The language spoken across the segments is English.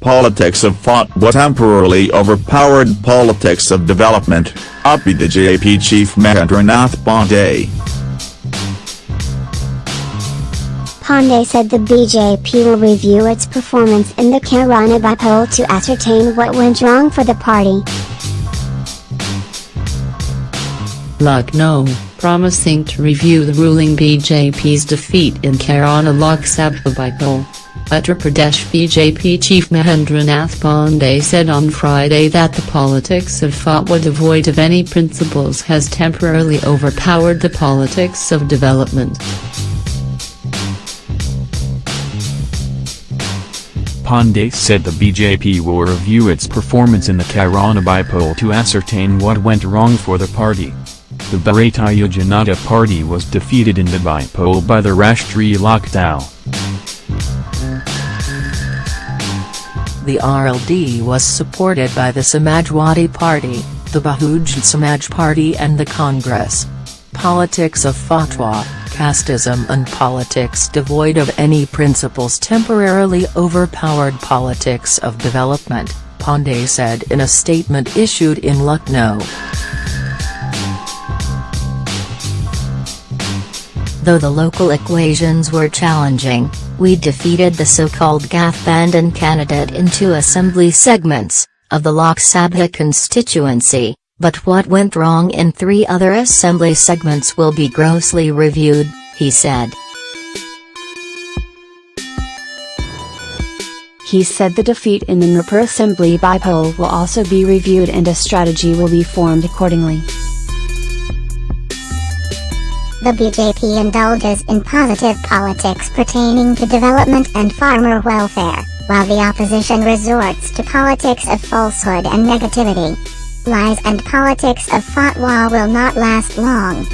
politics of fatwa temporarily overpowered politics of development, UP BJP chief Mahendranath Pandey. Pandey said the BJP will review its performance in the Kairana by poll to ascertain what went wrong for the party. Lucknow, promising to review the ruling BJP's defeat in Kairana Lok Sabha poll. Uttar Pradesh BJP chief Mahendranath Pandey said on Friday that the politics of fatwa devoid of any principles has temporarily overpowered the politics of development. Pandey said the BJP will review its performance in the Kairana by poll to ascertain what went wrong for the party. The Bharatiya Janata Party was defeated in the by poll by the Rashtriya Lok The RLD was supported by the Samajwadi Party, the Bahujan Samaj Party and the Congress. Politics of fatwa, casteism and politics devoid of any principles temporarily overpowered politics of development, Pandey said in a statement issued in Lucknow. Though the local equations were challenging, we defeated the so-called Gathbandhan candidate in two assembly segments, of the Lok Sabha constituency, but what went wrong in three other assembly segments will be grossly reviewed, he said. He said the defeat in the Noorpur assembly by poll will also be reviewed and a strategy will be formed accordingly. The BJP indulges in positive politics pertaining to development and farmer welfare, while the opposition resorts to politics of falsehood and negativity. Lies and politics of fatwa will not last long.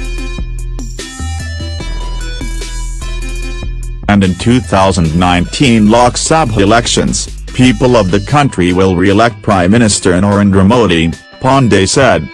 And in 2019 Lok Sabha elections, people of the country will re-elect Prime Minister Narendra Modi, Pandey said.